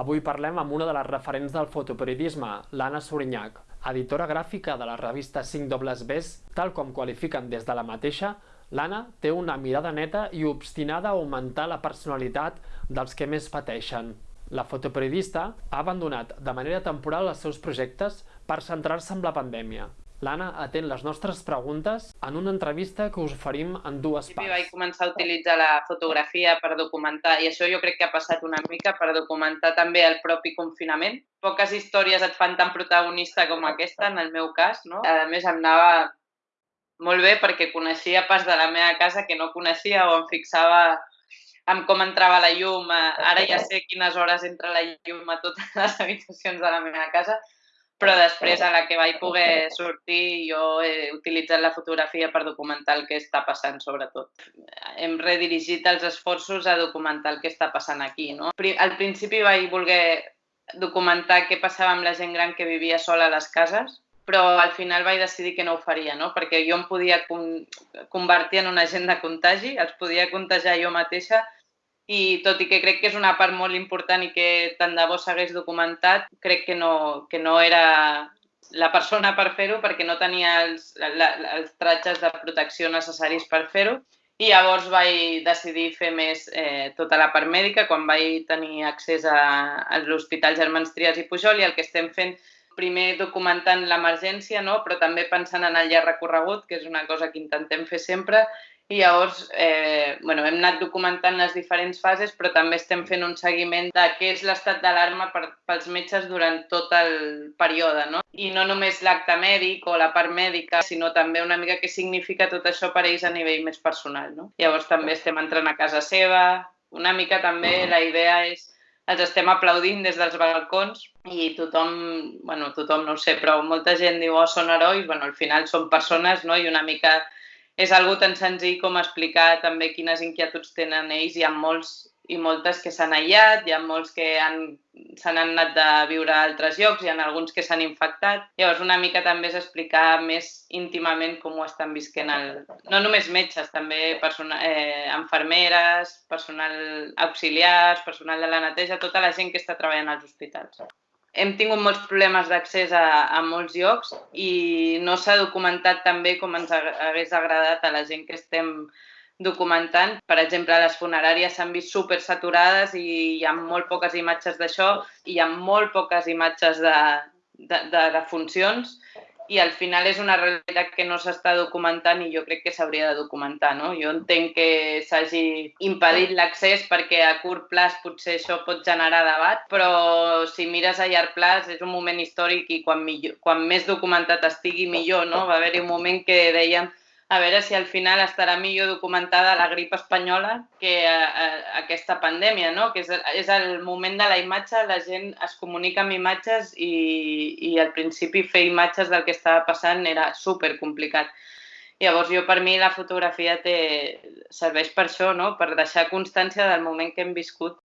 Avui parlem amb una de les referents del fotoperiodisme, l'Anna Sorinyac, editora gràfica de la revista 5 dobles Bs, tal com qualifiquen des de la mateixa, l'Anna té una mirada neta i obstinada a augmentar la personalitat dels que més pateixen. La fotoperiodista ha abandonat de manera temporal els seus projectes per centrar-se en la pandèmia. L'Anna atén les nostres preguntes en una entrevista que us oferim en dues parts. Vaig començar a utilitzar la fotografia per documentar, i això jo crec que ha passat una mica per documentar també el propi confinament. Poques històries et fan tan protagonista com aquesta, en el meu cas. No? A més, em anava molt bé perquè coneixia pas de la meva casa que no coneixia o em fixava amb com entrava la llum. Ara ja sé quines hores entra la llum a totes les habitacions de la meva casa però després a la que vaig poder sortir jo he utilitzat la fotografia per documentar el que està passant sobretot. Hem redirigit els esforços a documentar el que està passant aquí. No? Al principi vaig voler documentar què passava amb la gent gran que vivia sola a les cases, però al final vaig decidir que no ho faria, no? perquè jo em podia convertir en un agent de contagi, els podia contagiar jo mateixa i tot i que crec que és una part molt important i que tant de bo s'hagués documentat, crec que no, que no era la persona per fer-ho perquè no tenia els, la, els tratges de protecció necessaris per fer-ho i llavors vaig decidir fer més eh, tota la part mèdica quan vaig tenir accés a, a l'Hospital Germans Trias i Pujol i el que estem fent primer documentant l'emergència, no? però també pensant en el llarg recorregut, que és una cosa que intentem fer sempre, i llavors eh, bueno, hem anat documentant les diferents fases, però també estem fent un seguiment de què és l'estat d'alarma pels metges durant tot el període. No? I no només l'acte mèdic o la part mèdica, sinó també una mica què significa tot això per ells a nivell més personal. No? Llavors també estem entrant a casa seva, una mica també la idea és els estem aplaudint des dels balcons i tothom, bueno, tothom no ho sé, però molta gent diu, oh, són herois, bueno, al final són persones, no?, i una mica és algo tan senzill com explicar també quines inquietuds tenen ells. Hi ha molts i moltes que s'han aïllat, hi ha molts que han, s'han anat de viure a altres llocs, hi ha alguns que s'han infectat. Llavors, una mica també és explicar més íntimament com ho estan visquent, el, no només metges, també persona, eh, enfermeres, personal auxiliars, personal de la neteja, tota la gent que està treballant als hospitals hem tingut molts problemes d'accés a, a molts llocs i no s'ha documentat també com ens hagués agradat a la gent que estem documentant. Per exemple, les funeràries s'han vist super saturades i hi ha molt poques imatges d'això, hi ha molt poques imatges de, de, de, de funcions i al final és una realitat que no s'està documentant i jo crec que s'hauria de documentar. No? Jo entenc que s'hagi impedit l'accés perquè a curt plaç potser això pot generar debat, però si mires a llarg plaç és un moment històric i quan, millor, quan més documentat estigui millor. No? Va haver-hi un moment que dèiem a veure si al final estarà millor documentada la grip espanyola que a, a, aquesta pandèmia, no? que és, és el moment de la imatge, la gent es comunica amb imatges i, i al principi fer imatges del que estava passant era super complicat. Llavors jo per mi la fotografia té, serveix per això, no? per deixar constància del moment que hem viscut